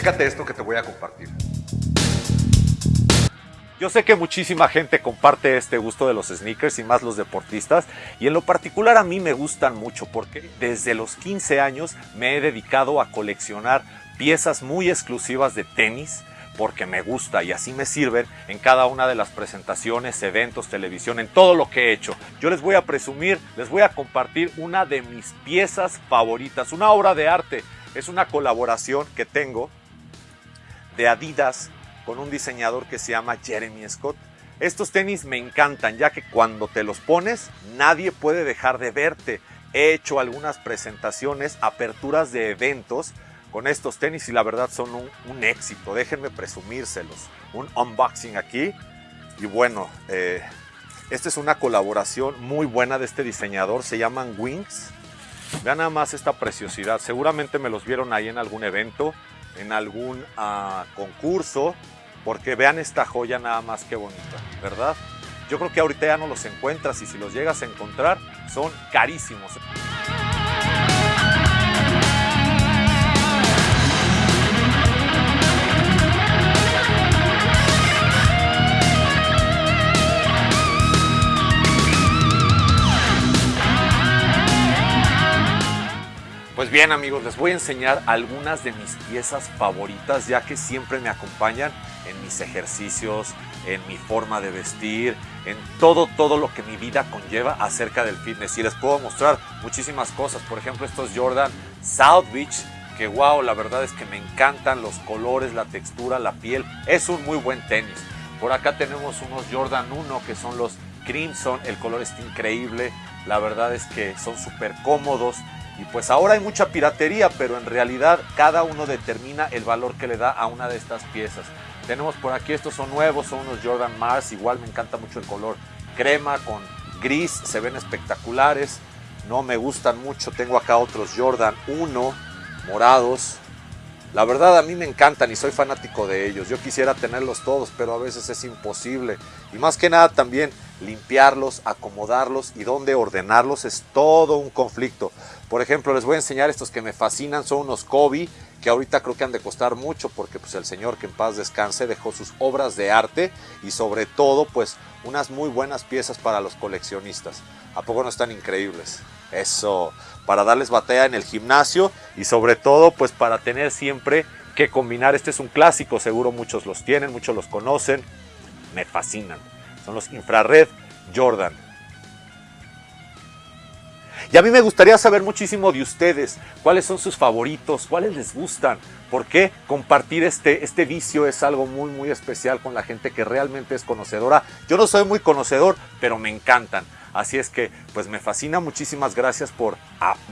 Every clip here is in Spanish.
Chécate esto que te voy a compartir. Yo sé que muchísima gente comparte este gusto de los sneakers y más los deportistas y en lo particular a mí me gustan mucho porque desde los 15 años me he dedicado a coleccionar piezas muy exclusivas de tenis porque me gusta y así me sirven en cada una de las presentaciones, eventos, televisión, en todo lo que he hecho. Yo les voy a presumir, les voy a compartir una de mis piezas favoritas, una obra de arte. Es una colaboración que tengo de Adidas con un diseñador que se llama Jeremy Scott. Estos tenis me encantan ya que cuando te los pones nadie puede dejar de verte. He hecho algunas presentaciones, aperturas de eventos con estos tenis y la verdad son un, éxito. Déjenme presumírselos. Un unboxing aquí. Y bueno, eh, esta es una colaboración muy buena de este diseñador. Se llaman Wings. Vean nada más esta preciosidad. Seguramente me los vieron ahí en algún evento, en algún ah, concurso porque vean esta joya nada más que bonita, ¿verdad? Yo creo que ahorita ya no los encuentras y si los llegas a encontrar son carísimos. Pues bien amigos, les voy a enseñar algunas de mis piezas favoritas ya que siempre me acompañan en mis ejercicios, en mi forma de vestir, en todo, todo lo que mi vida conlleva acerca del fitness. Y les puedo mostrar muchísimas cosas, por ejemplo estos Jordan South Beach, que wow, la verdad es que me encantan los colores, la textura, la piel, es un muy buen tenis. Por acá tenemos unos Jordan 1 que son los Crimson, el color está increíble, la verdad es que son súper cómodos y pues ahora hay mucha piratería, pero en realidad cada uno determina el valor que le da a una de estas piezas. Tenemos por aquí, estos son nuevos, son unos Jordan Mars, igual me encanta mucho el color crema con gris, se ven espectaculares. No me gustan mucho, tengo acá otros Jordan 1 morados. La verdad a mí me encantan y soy fanático de ellos. Yo quisiera tenerlos todos, pero a veces es imposible. Y más que nada también limpiarlos, acomodarlos y dónde ordenarlos es todo un conflicto. Por ejemplo, les voy a enseñar estos que me fascinan, son unos Kobe, que ahorita creo que han de costar mucho porque pues el señor que en paz descanse dejó sus obras de arte y sobre todo pues unas muy buenas piezas para los coleccionistas. ¿A poco no están increíbles? Eso, para darles batalla en el gimnasio y sobre todo pues para tener siempre que combinar. Este es un clásico, seguro muchos los tienen, muchos los conocen, me fascinan son los infrared Jordan. Y a mí me gustaría saber muchísimo de ustedes, cuáles son sus favoritos, cuáles les gustan, por qué compartir este, este vicio es algo muy muy especial con la gente que realmente es conocedora. Yo no soy muy conocedor, pero me encantan. Así es que pues me fascina, muchísimas gracias por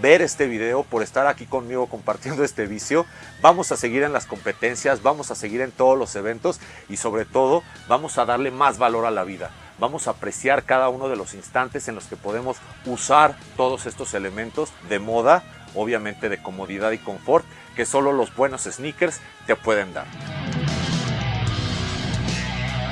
ver este video, por estar aquí conmigo compartiendo este vicio. Vamos a seguir en las competencias, vamos a seguir en todos los eventos y sobre todo vamos a darle más valor a la vida. Vamos a apreciar cada uno de los instantes en los que podemos usar todos estos elementos de moda, obviamente de comodidad y confort, que solo los buenos sneakers te pueden dar.